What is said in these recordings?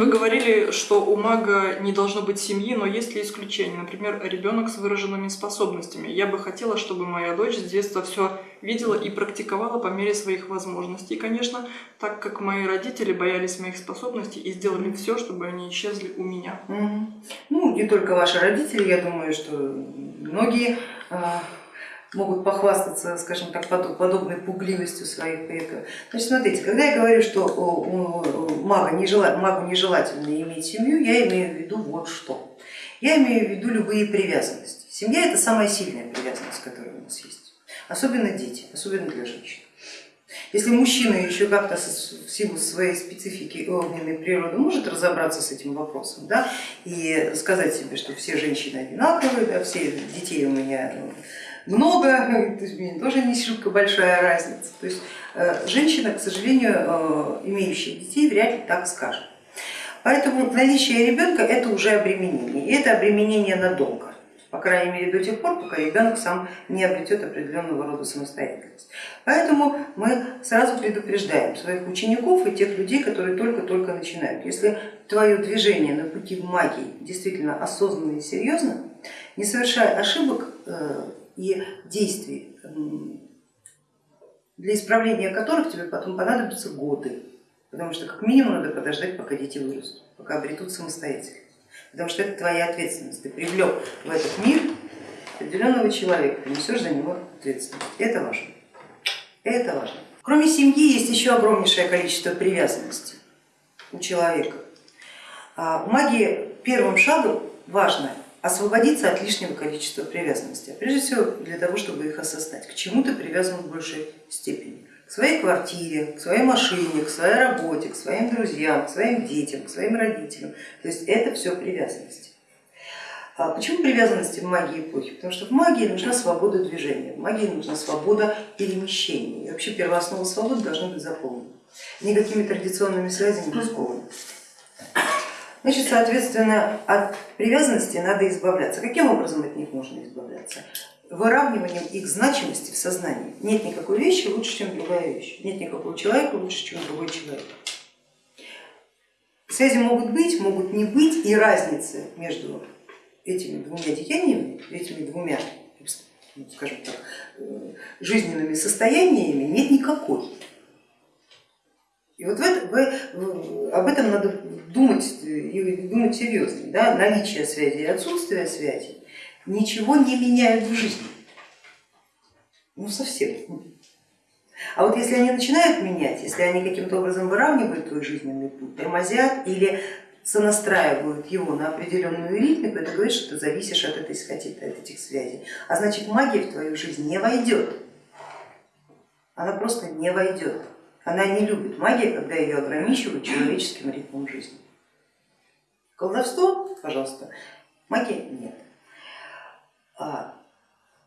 Вы говорили, что у мага не должно быть семьи, но есть ли исключения? Например, ребенок с выраженными способностями. Я бы хотела, чтобы моя дочь с детства все видела и практиковала по мере своих возможностей. Конечно, так как мои родители боялись моих способностей и сделали все, чтобы они исчезли у меня. Ну, не только ваши родители, я думаю, что многие а, могут похвастаться, скажем так, подобной пугливостью своих предков. Значит, смотрите, когда я говорю, что мага нежела, магу нежелательно иметь семью, я имею в виду вот что. Я имею в виду любые привязанности. Семья это самая сильная привязанность, которая у нас есть. Особенно дети, особенно для женщин. Если мужчина еще как-то в силу своей специфики огненной природы может разобраться с этим вопросом да, и сказать себе, что все женщины одинаковые, да, все детей у меня много, то есть мне тоже не шибко большая разница. То есть э, женщина, к сожалению, э, имеющая детей, вряд ли так скажет. Поэтому наличие ребенка это уже обременение, и это обременение надолго по крайней мере до тех пор, пока ребенок сам не обретет определенного рода самостоятельность. Поэтому мы сразу предупреждаем своих учеников и тех людей, которые только-только начинают. Если твое движение на пути в магии действительно осознанно и серьезно, не совершай ошибок э, и действий, для исправления которых тебе потом понадобятся годы, потому что как минимум надо подождать, пока дети вырастут, пока обретут самостоятельность, потому что это твоя ответственность, ты привлек в этот мир определенного человека, ты несешь за него ответственность, это важно, это важно. Кроме семьи есть еще огромнейшее количество привязанностей у человека. А в магии первым шагом важно освободиться от лишнего количества привязанности, прежде всего для того, чтобы их осознать, к чему ты привязан в большей степени, к своей квартире, к своей машине, к своей работе, к своим друзьям, к своим детям, к своим родителям, то есть это все привязанности. А почему привязанности в магии эпохи? Потому что в магии нужна свобода движения, в магии нужна свобода перемещения, и вообще первооснова свободы должна быть заполнена, никакими традиционными связями не скованы. Значит, соответственно, от привязанности надо избавляться. Каким образом от них можно избавляться? Выравниванием их значимости в сознании. Нет никакой вещи лучше, чем другая вещь. Нет никакого человека лучше, чем другой человек. Связи могут быть, могут не быть, и разницы между этими двумя деяниями, этими двумя, ну, скажем так, э, жизненными состояниями нет никакой. И вот в это, в, об этом надо думать и думать серьезно. Да? Наличие связи и отсутствие связи ничего не меняют в жизни. Ну совсем. А вот если они начинают менять, если они каким-то образом выравнивают твой жизненный путь, тормозят или сонастраивают его на определенную ритмику, это говорит, что ты зависишь от, этой, от этих связей. А значит магия в твою жизнь не войдет. Она просто не войдет. Она не любит магию, когда ее ограничивают человеческим ритмом жизни. Колдовство, пожалуйста, магия нет. А,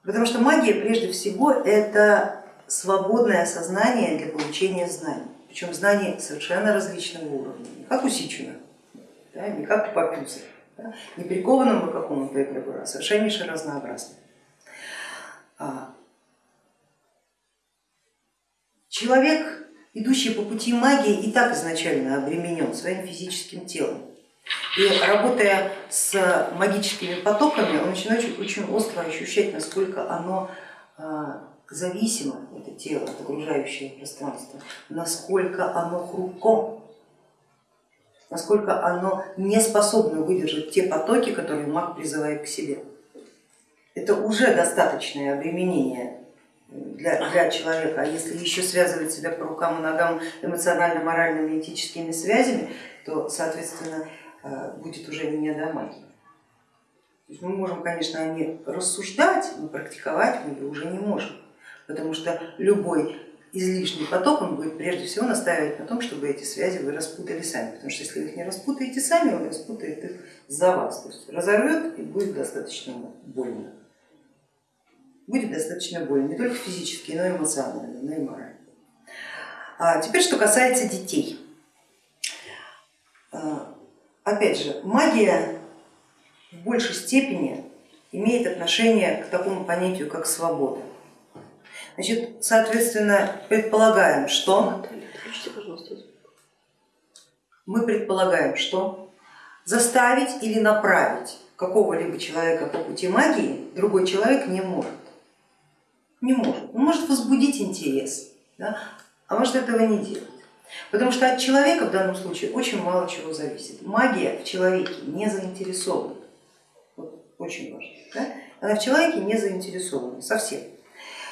потому что магия прежде всего это свободное сознание для получения знаний, причем знаний совершенно различного уровня, не как у Сичина, да, не как у Папюса, да, не прикованному какому-то эгрегору, а совершеннейше разнообразным. А, человек идущий по пути магии и так изначально обременен своим физическим телом. И работая с магическими потоками, он начинает очень, остро ощущать, насколько оно а, зависимо, это тело от окружающего пространства, насколько оно хрупко, насколько оно не способно выдержать те потоки, которые маг призывает к себе. Это уже достаточное обременение для, для человека, а если еще связывать себя по рукам и ногам эмоционально-моральными, этическими связями, то, соответственно, э, будет уже не до магии. Мы можем, конечно, о ней рассуждать, но практиковать мы ее уже не можем, потому что любой излишний поток он будет прежде всего настаивать на том, чтобы эти связи вы распутали сами, потому что если вы их не распутаете сами, он распутает их за вас, то есть разорвет и будет достаточно больно будет достаточно больно, не только физически, но и эмоционально, но и морально. А теперь, что касается детей. А, опять же, магия в большей степени имеет отношение к такому понятию, как свобода. Значит, соответственно, предполагаем, что... мы предполагаем, что заставить или направить какого-либо человека по пути магии другой человек не может. Не может. Он может возбудить интерес, да? а может этого не делать. Потому что от человека в данном случае очень мало чего зависит. Магия в человеке не заинтересована. Вот, очень важно. Да? Она в человеке не заинтересована совсем.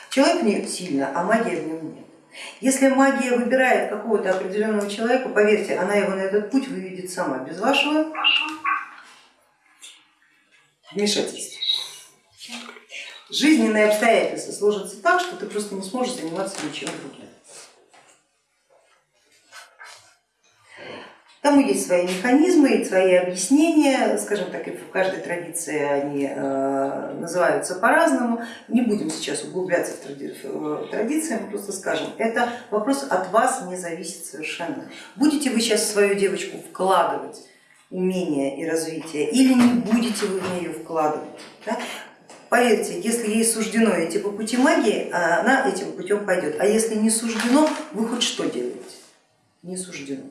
Человек в ней сильно, а магия в нем нет. Если магия выбирает какого-то определенного человека, поверьте, она его на этот путь выведет сама, без вашего вмешательства. Жизненные обстоятельства сложатся так, что ты просто не сможешь заниматься ничем другим. Тому есть свои механизмы и свои объяснения, скажем так, и в каждой традиции они э, называются по-разному. Не будем сейчас углубляться в, тради в традиции, мы просто скажем, это вопрос от вас не зависит совершенно. Будете вы сейчас в свою девочку вкладывать умения и развитие или не будете вы в нее вкладывать. Да? Поверьте, если ей суждено идти по пути магии, она этим путем пойдет, а если не суждено, вы хоть что делаете? Не суждено.